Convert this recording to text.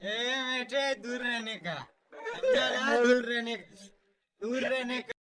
ए बेटे दूर रहने का। दूर रहने दूर रहने का।